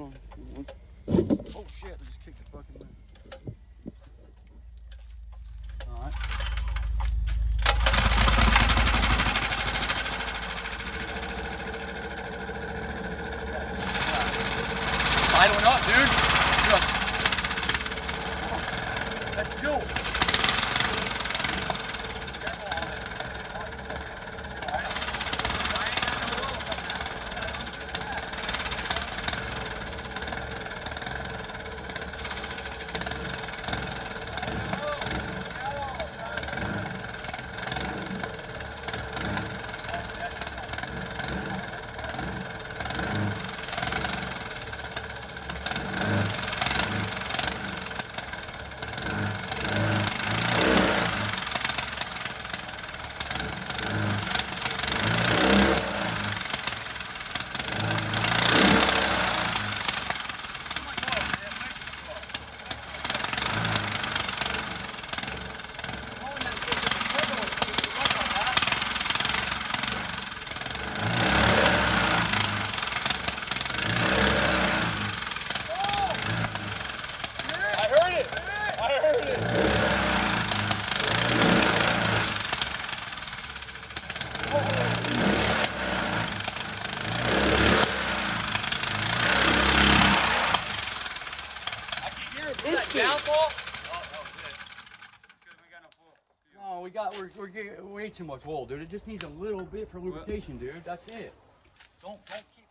Hold on. Oh shit! I just kicked the fucking lid. All right. Idling up, dude. Just. Let's go. I heard it. I heard it. I can hear it. Was that downfall? No, we got we're we're getting way too much oil, dude. It just needs a little bit for lubrication, dude. That's it. Don't don't keep.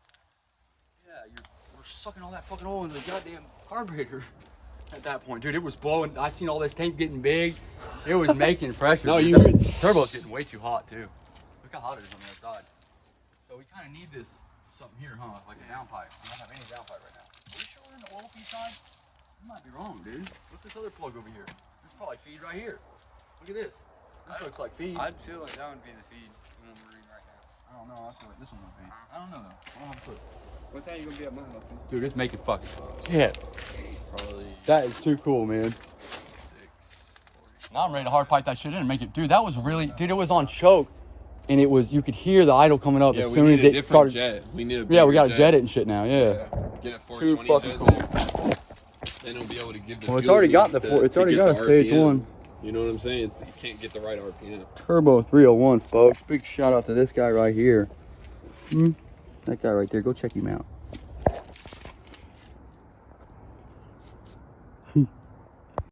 Yeah, you're we're sucking all that fucking oil into the goddamn carburetor. At that point, dude, it was blowing. I seen all this tank getting big. It was making pressure. No, The you turbo- heard- turbo's getting way too hot too. Look how hot it is on the other side. So we kind of need this something here, huh? Like a downpipe. I don't have any downpipe right now. Are we sure we're in the oil feed side? You might be wrong, dude. What's this other plug over here? This is probably feed right here. Look at this. This looks like feed. I I'd feel like that would be the feed one we're in right now. don't know. I feel like this one would be. Uh-huh. I don't know though. I don't have a clue. What time you gonna be at my house? Dude, it's making fucking shit. Probably That is too cool, man. six forty. Now I'm ready to hard pipe that shit in and make it. Dude, that was really, dude, it was on choke. And it was, you could hear the idle coming up Yeah, as soon as a it different started. jet. We need a Yeah, we got to jet it and shit now. Yeah. Yeah. Get a Too fucking jet cool. there. Then it'll be able to give the Well, it's already got the four, it's already got a stage RPM. one. You know what I'm saying? It's, you can't get the right RPM. Turbo 301, folks. Big shout out to this guy right here. Hmm? That guy right there. Go check him out.